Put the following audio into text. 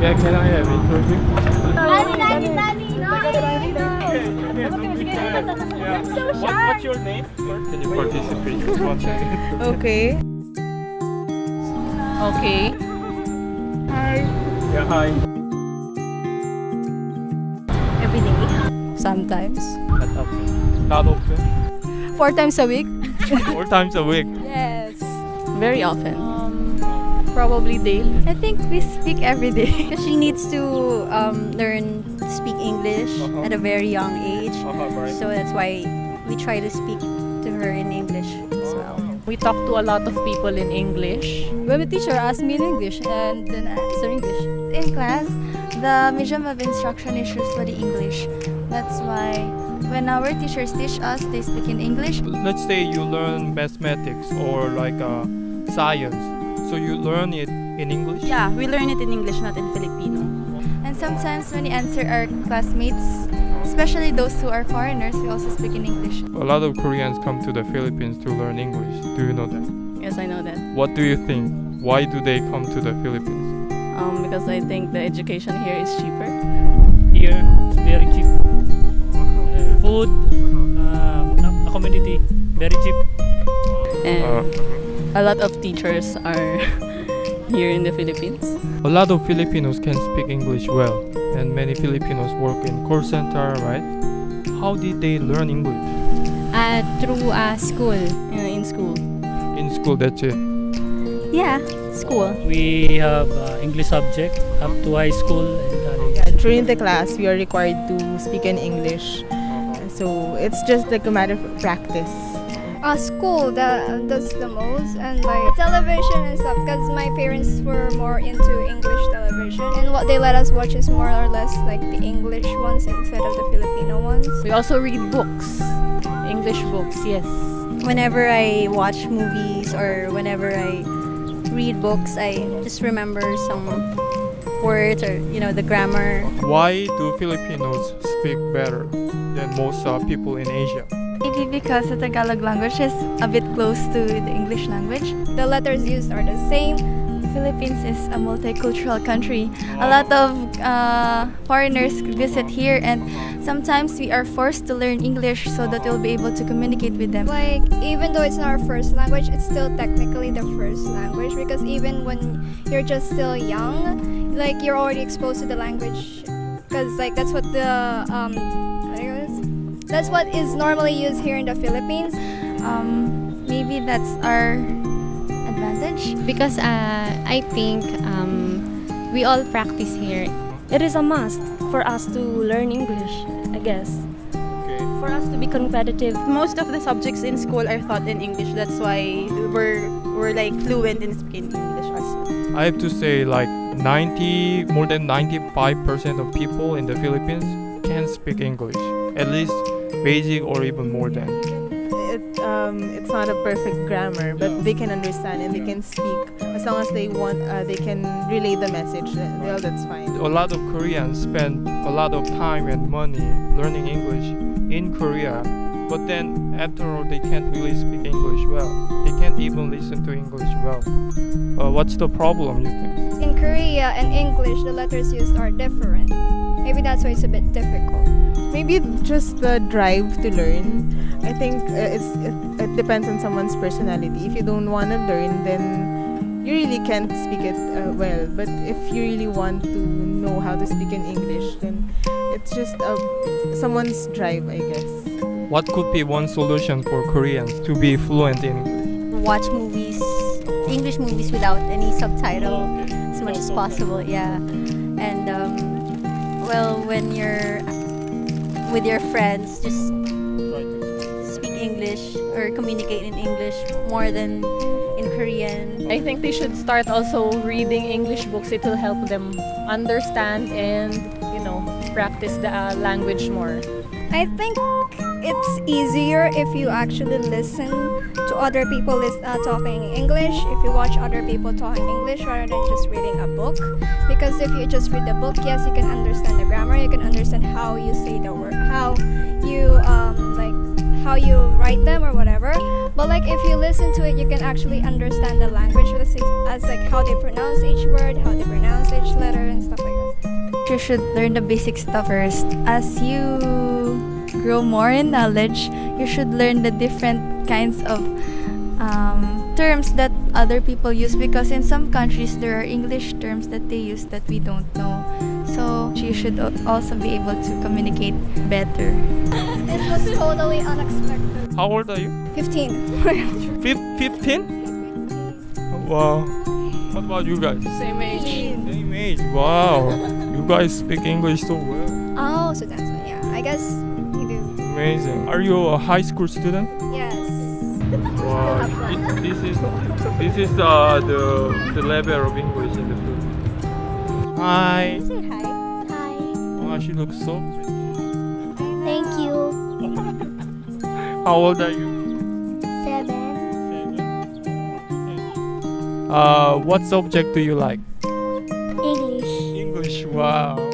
Yeah, can I have interview? Dani, Dani, Dani. Yeah. so What, shy. what's your name? Can you participate? Just one second. Okay. Okay. Yeah, hi. Every day. Sometimes. Not often. Not often. Four times a week? Four times a week. Yes. Very often. Probably daily. I think we speak every day. she needs to um, learn to speak English Uh-huh. at a very young age. Uh-huh, right. So that's why we try to speak to her in English as well. We talk to a lot of people in English. When the teacher asks me in English and then I answer English. in class, the medium of instruction is usually English. That's why when our teachers teach us, they speak in English. Let's say you learn mathematics or like uh, science. So you learn it in English? Yeah, we learn it in English, not in Filipino. And sometimes when we answer our classmates, especially those who are foreigners, we also speak in English. A lot of Koreans come to the Philippines to learn English. Do you know that? Yes, I know that. What do you think? Why do they come to the Philippines? Um, because I think the education here is cheaper. here it's very cheap. Uh, food, um, accommodity, very cheap. And Uh, a lot of teachers are here in the Philippines. a lot of Filipinos can speak English well, and many Filipinos work in call center, right? How did they learn English? Uh, through uh, school. Uh, in school. In school, that's it. Yeah, school. We have uh, English subject up to high school and. Yeah, during the class, we are required to speak in English. So it's just like a matter of practice. Uh, school that does the most and like television and stuff because my parents were more into English television and what they let us watch is more or less like the English ones instead of the Filipino ones. We also read books. English books, yes. Whenever I watch movies or whenever I read books, I just remember some words or, you know, the grammar. Why do Filipinos speak better than most uh, people in Asia? Maybe because the Tagalog language is a bit close to the English language. The letters used are the same. Philippines is a multicultural country. A lot of uh, foreigners visit here, and sometimes we are forced to learn English so that we'll be able to communicate with them. Like even though it's not our first language, it's still technically the first language because even when you're just still young, like you're already exposed to the language because like that's what the um that's what is normally used here in the Philippines. Um, maybe that's our advantage. Because uh, I think um, we all practice here. It is a must for us to learn English, I guess. Okay. For us to be competitive. Most of the subjects in school are taught in English. That's why we're we're like fluent in speaking English also. I have to say, like 90, more than 95% of people in the Philippines can speak English, at least basic or even more than. It, um, it's not a perfect grammar, but they can understand and they can speak as long as they want. Uh, they can relay the message. uh, Well, that's fine. A lot of Koreans spend a lot of time and money learning English in Korea, but then after all, they can't really speak English well. They can't even listen to English well. Uh, what's the problem, you think? In Korea and English, the letters used are different. Maybe that's why it's a bit difficult. Maybe just the drive to learn. I think uh, it's it, it depends on someone's personality. If you don't want to learn, then you really can't speak it uh, well. But if you really want to know how to speak in English, then it's just uh, someone's drive, I guess. What could be one solution for Koreans to be fluent in English? Watch movies, English movies without any subtitle as much as possible, yeah. And, um, well, when you're with your friends, just speak English or communicate in English more than in Korean. I think they should start also reading English books. It will help them understand and, you know, practice the uh, language more. I think it's easier if you actually listen to other people lis- uh, talking English, if you watch other people talking English rather than just reading a book. Because if you just read the book, yes, you can understand the But like if you listen to it, you can actually understand the language as, like how they pronounce each word, how they pronounce each letter, and stuff like that. You should learn the basic stuff first. As you grow more in knowledge, you should learn the different kinds of um, terms that other people use because in some countries there are English terms that they use that we don't know. So you should also be able to communicate better. It was totally unexpected. How old are you? 15. Fif- 15? Wow. What about you guys? Same age. Same age. Wow. You guys speak English so well. oh, so that's why. Yeah, I guess you do. Amazing. Are you a high school student? Yes. Wow. It- this is this is uh, the the level of English in the Philippines. Hi. Say hi. Hi. Wow, she looks so pretty. Thank you. How old are you? Seven. Uh, what subject do you like? English. English. Wow.